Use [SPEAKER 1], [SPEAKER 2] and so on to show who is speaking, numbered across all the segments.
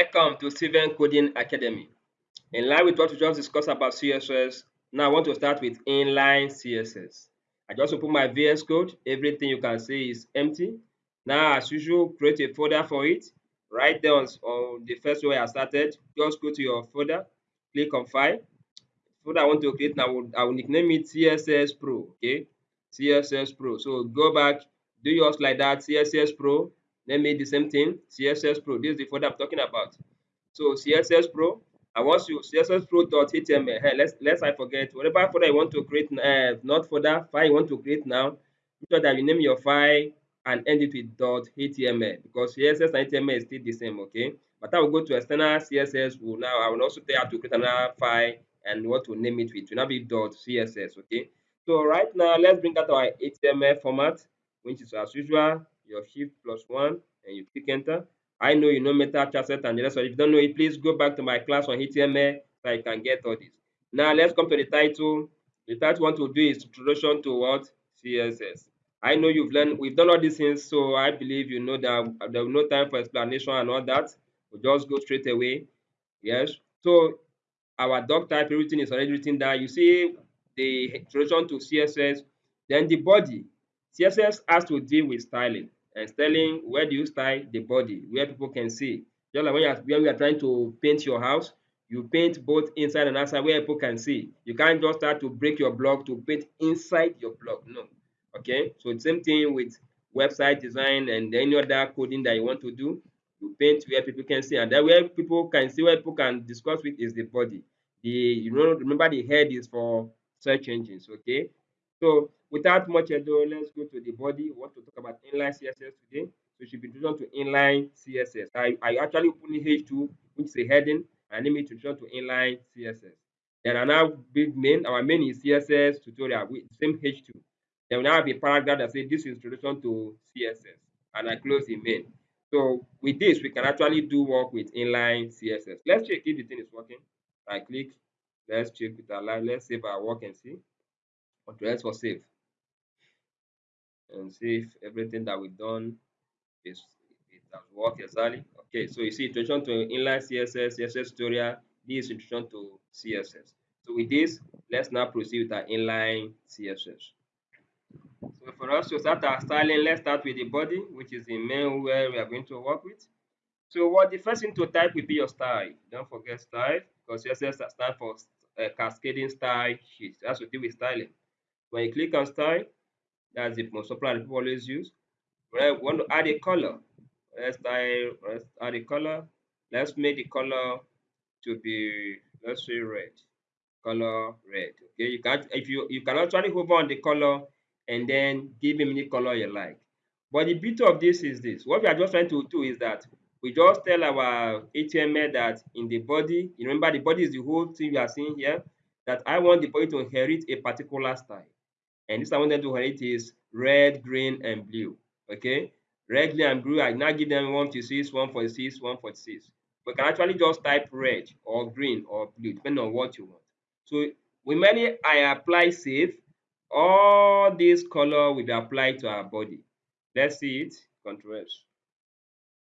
[SPEAKER 1] Welcome to Steven Coding Academy. In line with what we just discussed about CSS, now I want to start with inline CSS. I just open my VS Code. Everything you can see is empty. Now, as usual, create a folder for it. Right there on, the first way I started, just go to your folder, click on File. Folder I want to create now, I will, I will nickname it CSS Pro. Okay, CSS Pro. So go back, do yours like that, CSS Pro Name it the same thing, CSS Pro. This is the folder I'm talking about. So CSS Pro, I want you CSS Pro.html. Hey, let's let's I forget whatever folder you want to create, uh, not folder file you want to create now. Make sure that you name your file and end it with .html because CSS and HTML is still the same. Okay, but I will go to external CSS. Will now I will also tell you how to create another file and what to name it with. It will now be .css. Okay. So right now let's bring out our HTML format, which is as usual your shift plus one and you click enter. I know you know meta, chasset, and the rest of it. If you don't know it, please go back to my class on HTML so you can get all this. Now let's come to the title. The title I want to do is introduction to what? CSS. I know you've learned, we've done all these things, so I believe you know that there's no time for explanation and all that. We'll just go straight away. Yes. So our doc type, everything is already written down. You see the introduction to CSS, then the body. CSS has to deal with styling and styling where do you style the body where people can see. Just like when are when we are trying to paint your house you paint both inside and outside where people can see. You can't just start to break your block to paint inside your block no. Okay? So same thing with website design and any other coding that you want to do. You paint where people can see and that where people can see where people can discuss with is the body. The you know remember the head is for search engines okay? So without much ado, let's go to the body. We want to talk about inline CSS today. So should be introduction to inline CSS. I, I actually open H2, which is a heading, and name it introduction to inline CSS. Then now big main, our main is CSS tutorial with same H2. Then we now have a paragraph that says this is introduction to CSS. And I close the main. So with this, we can actually do work with inline CSS. Let's check if the thing is working. I click, let's check with our. Let's save our work and see. Control S for save. And see if everything that we've done is it has worked exactly. Okay, so you see introduction to inline CSS, CSS tutorial. This is introduction to CSS. So with this, let's now proceed with our inline CSS. So for us to start our styling, let's start with the body, which is the main where we are going to work with. So what the first thing to type will be your style. Don't forget style because CSS stands for uh, cascading style sheet. That's to do with styling. When you click on style, that's the most popular people always use. When I want to add a color, let's style, let's add a color. Let's make the color to be, let's say red. Color red. Okay, you can if you you can actually hover on the color and then give him any color you like. But the beauty of this is this. What we are just trying to do is that we just tell our HTML that in the body, you remember the body is the whole thing we are seeing here, that I want the body to inherit a particular style. And this I want them to inherit is red, green, and blue. Okay, red, green, and blue. I now give them 156, 146, 146. We can actually just type red or green or blue, depending on what you want. So when many I apply save, all this color will applied to our body. Let's see it, Control S.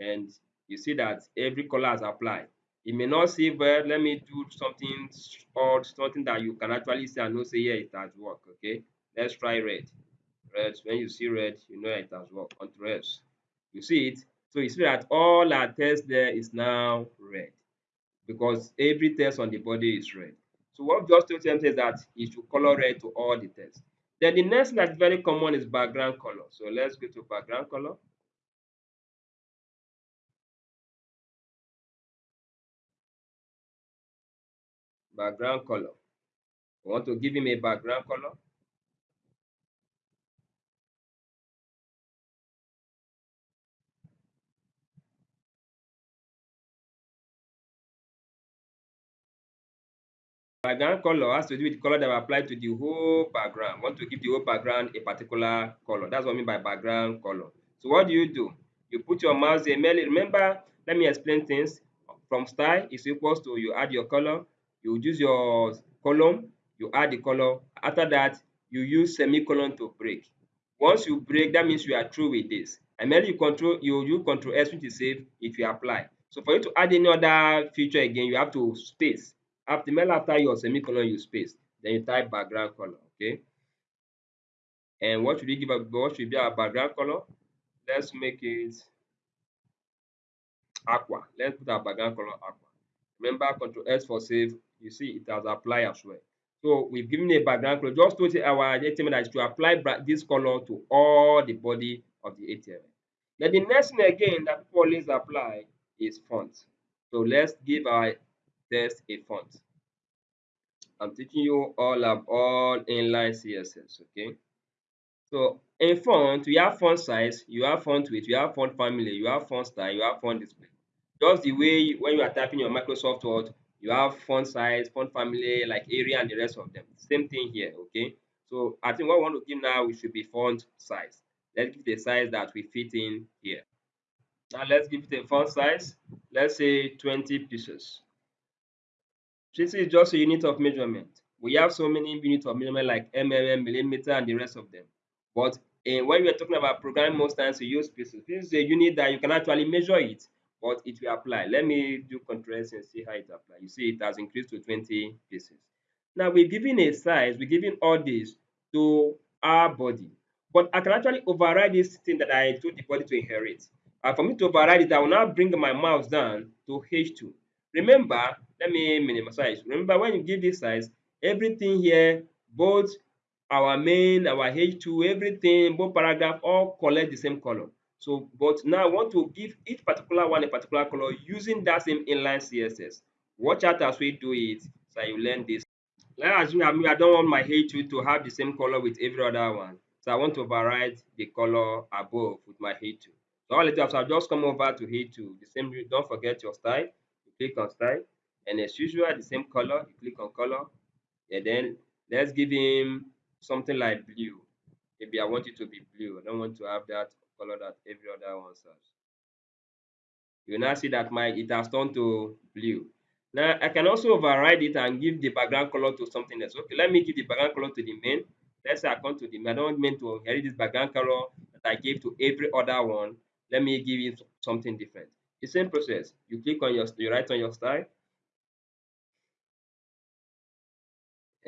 [SPEAKER 1] And you see that every color is applied. You may not see, but let me do something or something that you can actually see and know say, yeah, it has worked. Okay. Let's try red. Red, when you see red, you know it has worked. Control S. You see it? So you see that all our text there is now red because every text on the body is red. So what I just told them is that it should color red to all the text. Then the next that's very common is background color. So let's go to background color. Background color. We want to give him a background color. Oh, background color has to do with the color that will apply to the whole background. want to give the whole background a particular color. That's what I mean by background color. So what do you do? You put your mouse there. Remember, let me explain things. From style is equals to you add your color. You use your column. You add the color. After that, you use semicolon to break. Once you break, that means you are through with this. And then you control you use control S is save if you apply. So for you to add any other feature again, you have to space. After mail after your semicolon, you space. Then you type background color. Okay. And what should we give? What should be our background color? Let's make it aqua. Let's put our background color aqua. Remember, Control S for save. You see, it has applied as well. So we've given a background color. Just to our HTML is to apply this color to all the body of the HTML. now the next thing again that people always apply is font. So let's give our text a font. I'm teaching you all of all inline CSS, okay? So in font, you have font size, you have font width, you have font family, you have font style, you have font display. Just the way you, when you are typing your Microsoft Word, you have font size, font family, like Arial, and the rest of them. Same thing here, okay? So I think what we want to give now we should be font size. Let's give the size that we fit in here. Now let's give it a font size. Let's say 20 pieces. This is just a unit of measurement. We have so many units of measurement like mm, millimeter, and the rest of them. But uh, when we are talking about programming, most times we use pieces. This is a unit that you can actually measure it, but it will apply. Let me do Control S and see how it applies. You see, it has increased to 20 pieces. Now we're giving a size, we're giving all this to our body. But I can actually override this thing that I told the body to inherit. And for me to override it, I will now bring my mouse down to H2. Remember, let me minimize. size. Remember, when you give this size, everything here, both our main, our H2, everything, both paragraph, all collect the same color. So, but now I want to give each particular one a particular color using that same inline CSS. Watch out as we do it, so you learn this. Let's assume I don't want my H2 to have the same color with every other one. So I want to override the color above with my H2. So all it does, I'll just come over to H2. The same, don't forget your style. You click on style. And as usual, the same color, you click on color. And then let's give him something like blue. Maybe I want it to be blue. I don't want to have that color that every other one has. You now see that my it has turned to blue. Now I can also override it and give the background color to something else. Okay, let me give the background color to the main. Let's say I come to the main. I don't mean to inherit this background color that I gave to every other one. Let me give it something different. The same process. You click on your you write on your style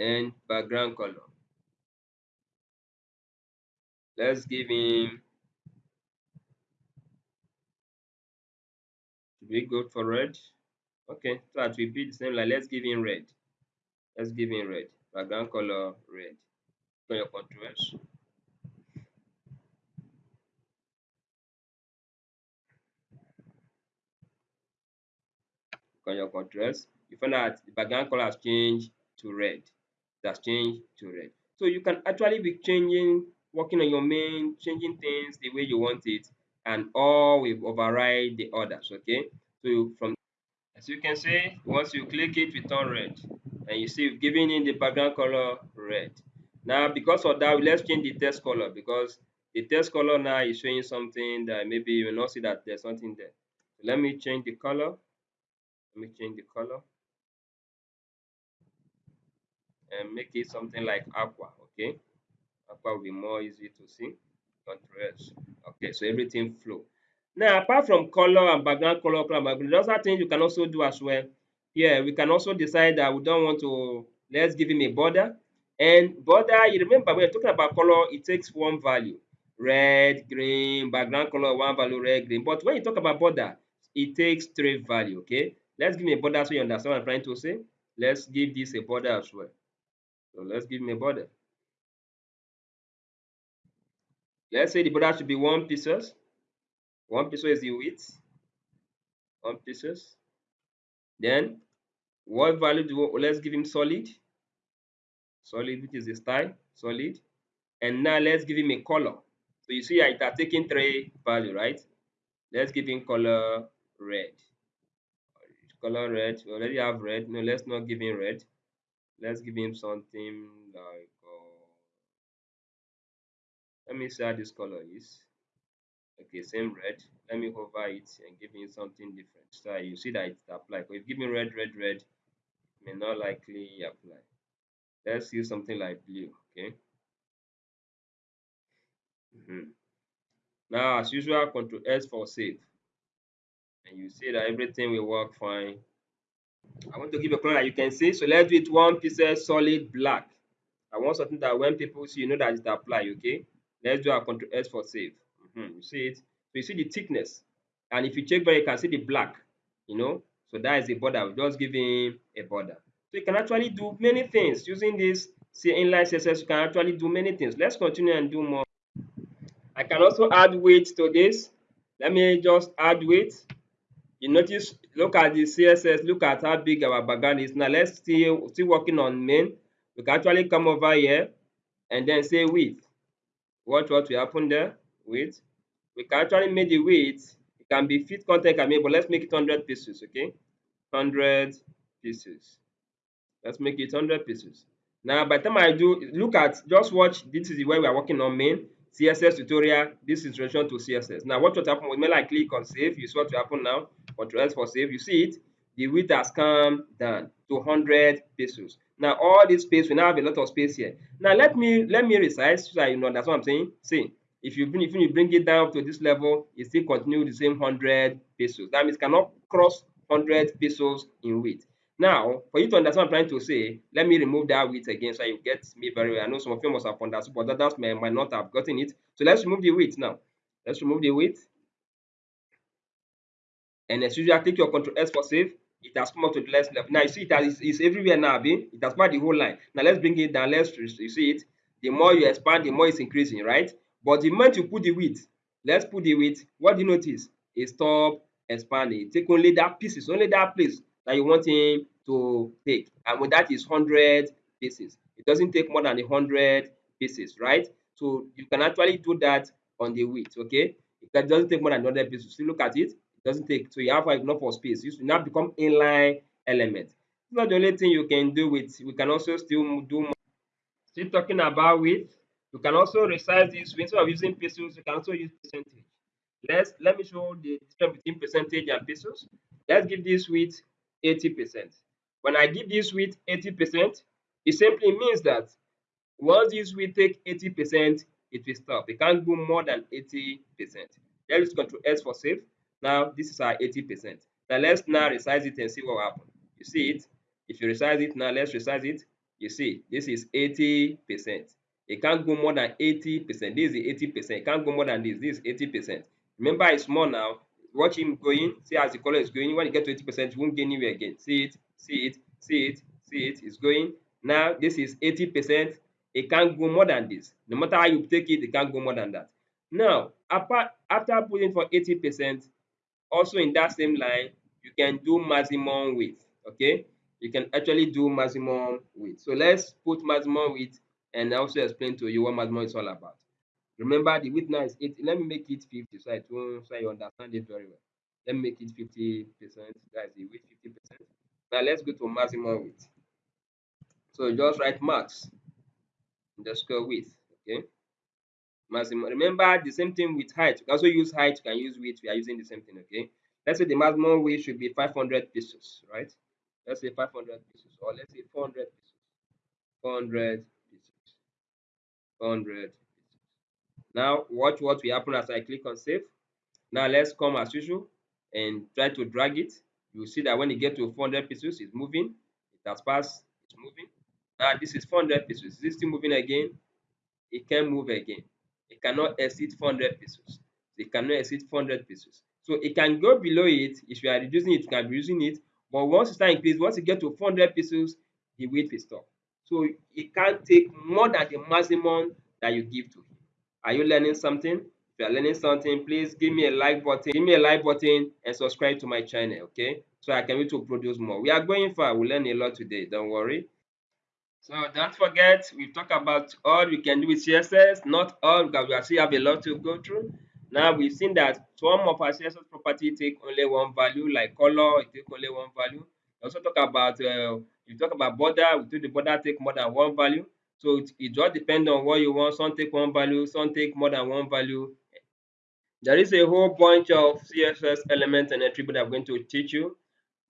[SPEAKER 1] and background color. Let's give him should we go for red? Okay, so that will be the same like let's give him red. Let's give him red. Background color red. For your contrast. On your contrast, you find out the background color has changed to red. It has changed to red. So you can actually be changing working on your main, changing things the way you want it, and all will override the others. Okay, so from as you can see, once you click it, we turn red, and you see we've given in the background color red. Now, because of that, let's change the text color because the text color now is showing something that maybe you will not see that there's something there. Let me change the color. Let me change the color and make it something like aqua. Okay? Aqua will be more easy to see contrast okay? So everything flow. Now apart from color and background color color background those are things you can also do as well. Here we can also decide that we don't want to let's give him a border. And border you remember when you're talking about color it takes one value. Red green background color one value red green. But when you talk about border it takes three value okay? Let's give me a border so you understand what i'm trying to say. Let's give this a border as well so let's give him a border Let's say the border should be one pieces. One pieces is the width. One pieces. Then what value do we, let's give him solid. Solid, which is the style, solid. And now let's give him a color. So you see it has taken three value, right? Let's give him color red. Color red. We already have red. No, let's not give him red. Let's give him something like let me see how this color is. Okay same red. Let me hover it and give me something different. So you see that it's applied but if me red red red may not likely apply. Let's use something like blue okay? Mm -hmm. now as usual control s for save. And you see that everything will work fine. I want to give a color that you can see. So let's do it one pixel solid black. I want something that when people see, you know that it's applied, okay? Let's do our control S for save. Mm -hmm. You see it? So you see the thickness. And if you check very, you can see the black, you know? So that is a border. We just giving a border. So you can actually do many things using this see inline CSS. You can actually do many things. Let's continue and do more. I can also add weight to this. Let me just add weight. You notice, look at the CSS, look at how big our background is. Now let's still still working on main. We can actually come over here and then say width. Watch what will happen there. Width. We can actually make the width. It can be fit content can be, but let's make it 100 pieces, okay? 100 pieces. Let's make it 100 pieces. Now, by the time I do, look at, just watch, this is the way we are working on main. CSS tutorial, this is relation to CSS. Now, what will happen when I click on save, you see what will happen now. Control for save, you see it, the width has come down to 100 pixels. Now, all this space, we now have a lot of space here. Now, let me let me resize so you know that's what I'm saying. See, if you bring if you bring it down to this level, it still continue the same 100 pixels. That means cannot cross 100 pixels in width. Now, for you to understand what I'm trying to say, let me remove that width again so you get me very well. I know some of you must have understood, but others may, might not have gotten it. So let's remove the width now. Let's remove the width. And as usual, take your control S for save. It has come up to the last level. Now you see it has, it's everywhere now, Abi. It has covered the whole line. Now let's bring it down. Let's you see it. The more you expand, the more it's increasing, right? But the moment you put the width, let's put the width. What do you notice? It stop expanding. Take only that pieces, only that place that you want him to take. And when that is 100 pieces, it doesn't take more than 100 pieces, right? So you can actually do that on the width, okay? It doesn't take more than 100 pieces. So look at it doesn't take, so you have like enough of space. You now become inline element. It's not the only thing you can do with, we can also still do more. Still talking about width, you can also resize this. Instead of using pixels, you can also use percentage. Let's let me show the difference between percentage and pixels. Let's give this width 80%. When I give this width 80%, it simply means that once this width take 80%, it will stop. It can't go more than 80%. Let's control S for save. Now this is our 80%. Now let's now resize it and see what will happen. You see it? If you resize it now, let's resize it. You see, this is 80%. It can't go more than 80%. This is the 80%. It can't go more than this. This is 80%. Remember, it's more now watch him going see as the color is going when you get to 80 percent you won't get anywhere again see it see it see it see it it's going now this is 80 percent it can't go more than this no matter how you take it it can't go more than that now apart after putting for 80 percent also in that same line you can do maximum width okay you can actually do maximum width so let's put maximum width and also explain to you what maximum is all about Remember, the width now is 80. Let me make it 50 so, I so you understand it very well. Let me make it 50%. That's the width 50%. Now let's go to maximum width. So just write max underscore width. Okay. Maximum. Remember the same thing with height. You can also use height, you can use width. We are using the same thing. Okay. Let's say the maximum width should be 500 pixels, right? Let's say 500 pixels, or let's say 400 pixels. 400 pixels. 400 now watch what will happen as I click on save. Now let's come as usual and try to drag it. You see that when you get to 400 pixels, it's moving. It has passed, it's moving. Now this is 400 pixels. Is it still moving again? It can move again. It cannot exceed 400 pesos. It cannot exceed 400 pesos. So it can go below it. If you are reducing it, you can be using it. But once it start increase, once it get to 400 pesos, width will stop. So it can't take more than the maximum that you give to it. Are you learning something? If you are learning something, please give me a like button, give me a like button and subscribe to my channel, okay? So I can be to produce more. We are going far. We learn a lot today. Don't worry. So don't forget, we talk about all we can do with CSS, not all because we still have a lot to go through. Now we've seen that some of our CSS property take only one value, like color, it take only one value. We also talk about uh, you talk about border, we do the border take more than one value. So it, it just depends on what you want. Some take one value, some take more than one value. There is a whole bunch of CSS elements and attributes I'm going to teach you.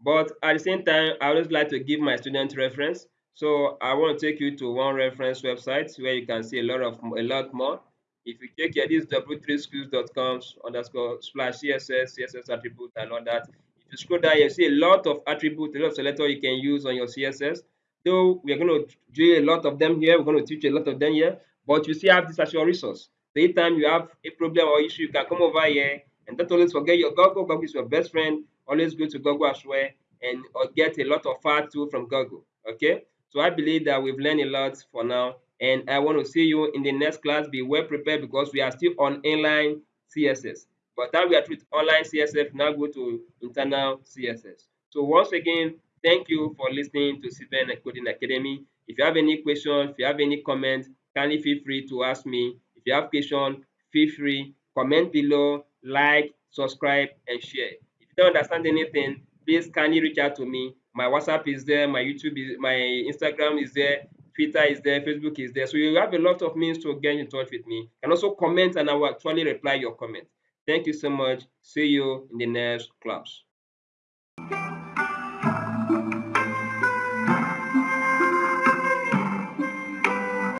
[SPEAKER 1] But at the same time, I always like to give my students reference. So I want to take you to one reference website where you can see a lot of a lot more. If you check here, this is w3schools.com underscore slash CSS, CSS attribute and all that. If you scroll down, you see a lot of attributes, a lot of selector you can use on your CSS. Though we are going to do a lot of them here, we're going to teach a lot of them here, but you still have this as your resource. So anytime you have a problem or issue, you can come over here and don't always forget your Google. Google is your best friend. Always go to Google as well and uh, get a lot of fat too from Google. Okay. So I believe that we've learned a lot for now. And I want to see you in the next class. Be well prepared because we are still on inline CSS. But that we are with inline CSS, now go to internal CSS. So once again, thank you for listening to Steven Coding Academy. If you have any questions, if you have any comments, kindly feel free to ask me. If you have questions, feel free, comment below, like, subscribe, and share. If you don't understand anything, please kindly reach out to me. My WhatsApp is there, my YouTube is my Instagram is there, Twitter is there, Facebook is there. So you have a lot of means to get in touch with me. And also comment and I will actually reply your comment. Thank you so much. See you in the next class.